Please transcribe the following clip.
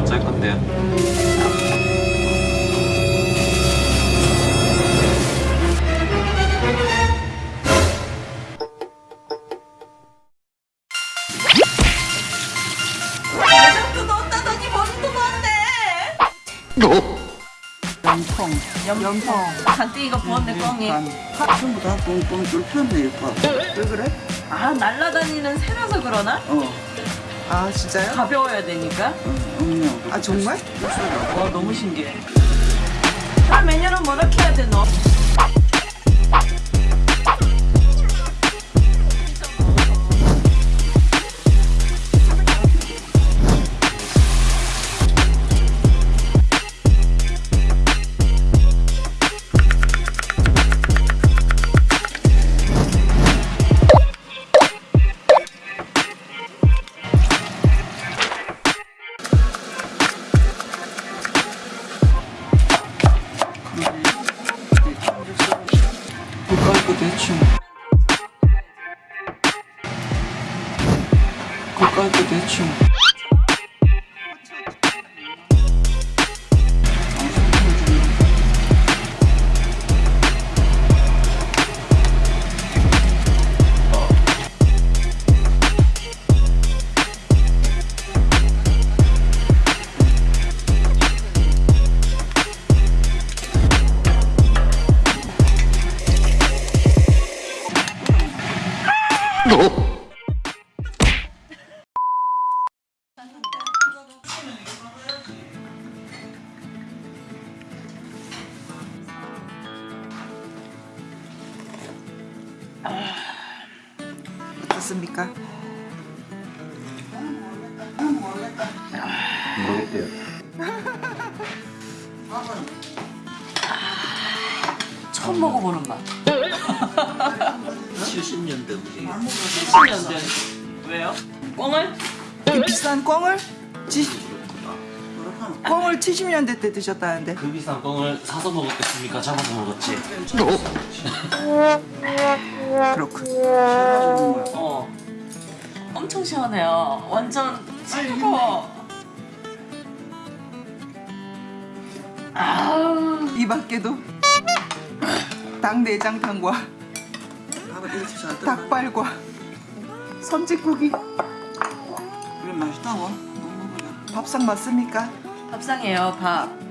어쩔 건데요? 넣었다더니 넣었네. 염통 염통. 간땡이가 부었네 뻥이. 파 전부 다 꽁꽁 뚫혔네 이거 왜 그래? 아 날라다니는 새라서 그러나? 어. 아 진짜요? 가벼워야 되니까. 응요. 아 정말? 와 너무 신기해. 다 메뉴는 뭐렇게 해야 돼 너? 국갈고 어떻습니까? 모르겠대요. 처음 먹어보는 맛. 70년대 우리 10년 된. 왜요? 꽁을? 이 비싼 꽝을? 지, 꽝을 70년대 때 드셨다는데 그 비싼 뻥을 사서 먹었겠습니까? 잡아서 먹었지. 그렇군 어. 엄청 시원해요. 완전 차가워. 아우. 이 밖에도 닭내장탕과 닭발과 선짓국이 이게 맛있다고? 밥상 맞습니까? 밥상이에요, 밥.